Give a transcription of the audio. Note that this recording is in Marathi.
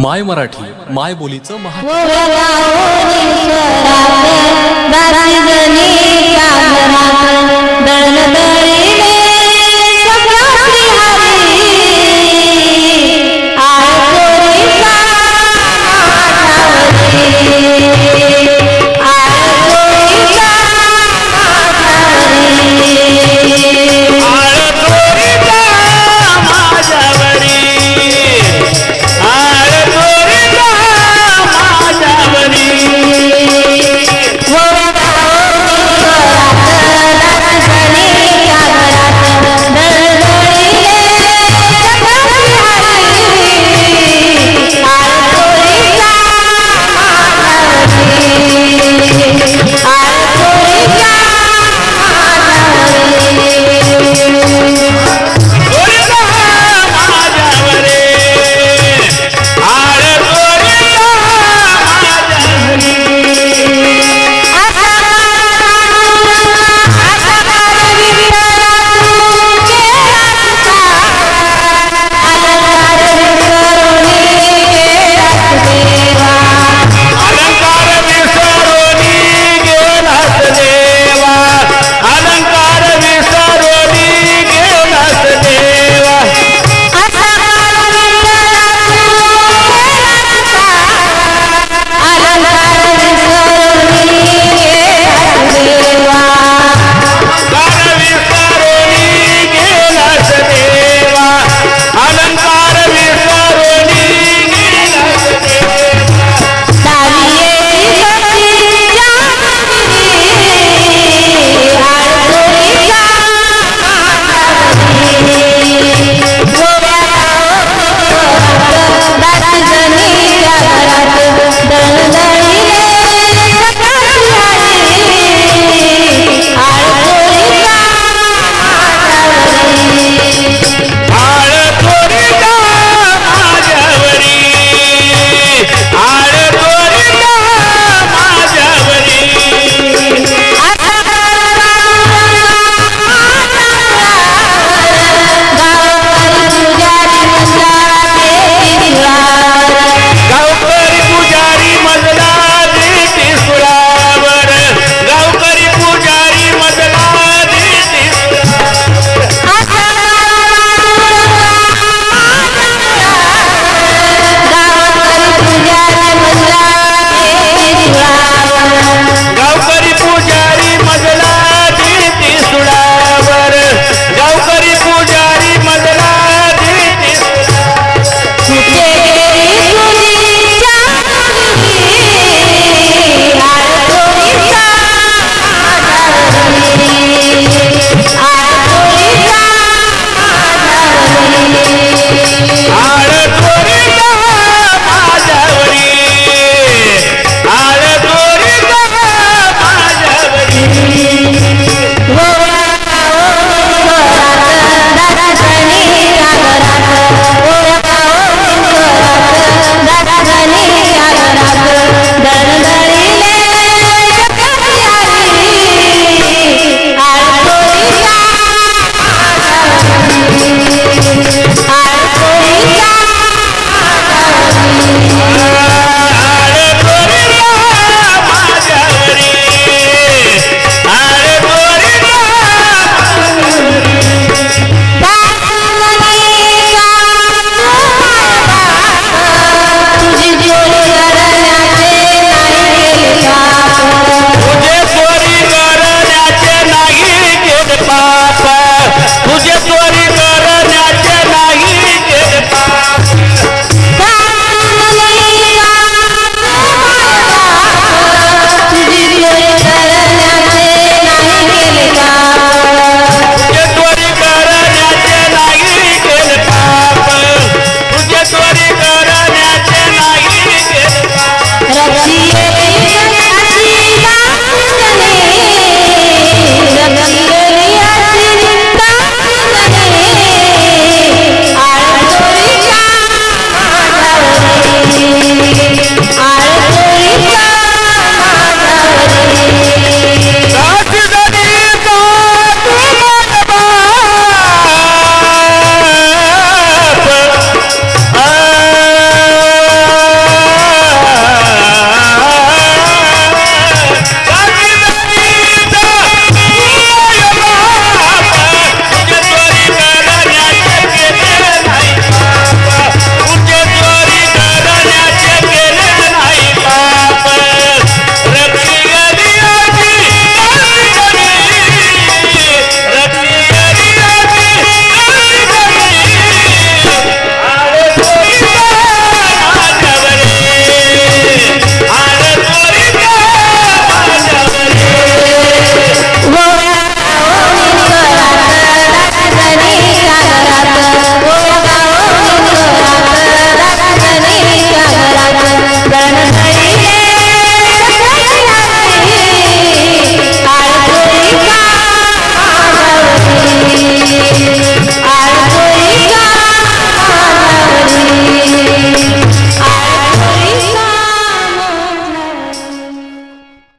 माय मराठी माय बोलीचं महा दळी